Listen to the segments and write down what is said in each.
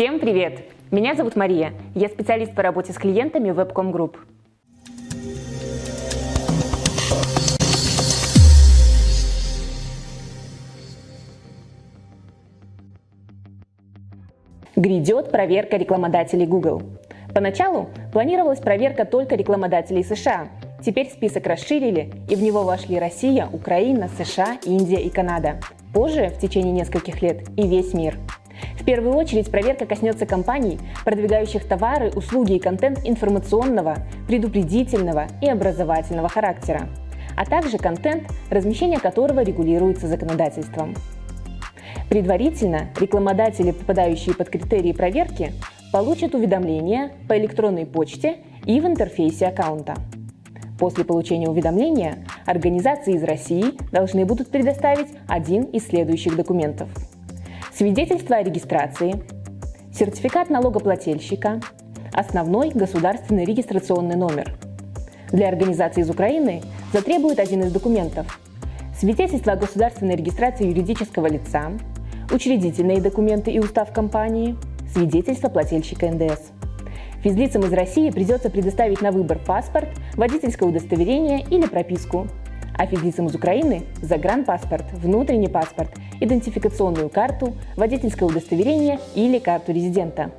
Всем привет! Меня зовут Мария. Я специалист по работе с клиентами Webcom Group. Грядет проверка рекламодателей Google. Поначалу планировалась проверка только рекламодателей США. Теперь список расширили, и в него вошли Россия, Украина, США, Индия и Канада. Позже, в течение нескольких лет, и весь мир. В первую очередь проверка коснется компаний, продвигающих товары, услуги и контент информационного, предупредительного и образовательного характера, а также контент, размещение которого регулируется законодательством. Предварительно рекламодатели, попадающие под критерии проверки, получат уведомления по электронной почте и в интерфейсе аккаунта. После получения уведомления организации из России должны будут предоставить один из следующих документов. Свидетельство о регистрации, сертификат налогоплательщика, основной государственный регистрационный номер. Для организации из Украины затребуют один из документов – свидетельство о государственной регистрации юридического лица, учредительные документы и устав компании, свидетельство плательщика НДС. Физлицам из России придется предоставить на выбор паспорт, водительское удостоверение или прописку. А физлицам из Украины – загранпаспорт, внутренний паспорт, идентификационную карту, водительское удостоверение или карту резидента.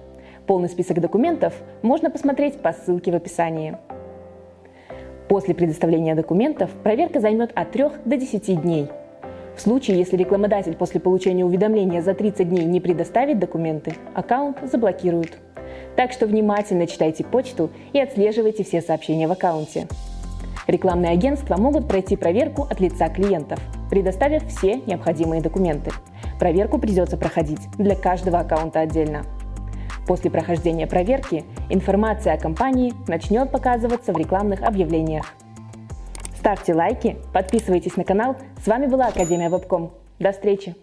Полный список документов можно посмотреть по ссылке в описании. После предоставления документов проверка займет от 3 до 10 дней – в случае, если рекламодатель после получения уведомления за 30 дней не предоставит документы, аккаунт заблокируют. Так что внимательно читайте почту и отслеживайте все сообщения в аккаунте. Рекламные агентства могут пройти проверку от лица клиентов, предоставив все необходимые документы. Проверку придется проходить для каждого аккаунта отдельно. После прохождения проверки информация о компании начнет показываться в рекламных объявлениях. Ставьте лайки, подписывайтесь на канал. С вами была Академия Вебком. До встречи!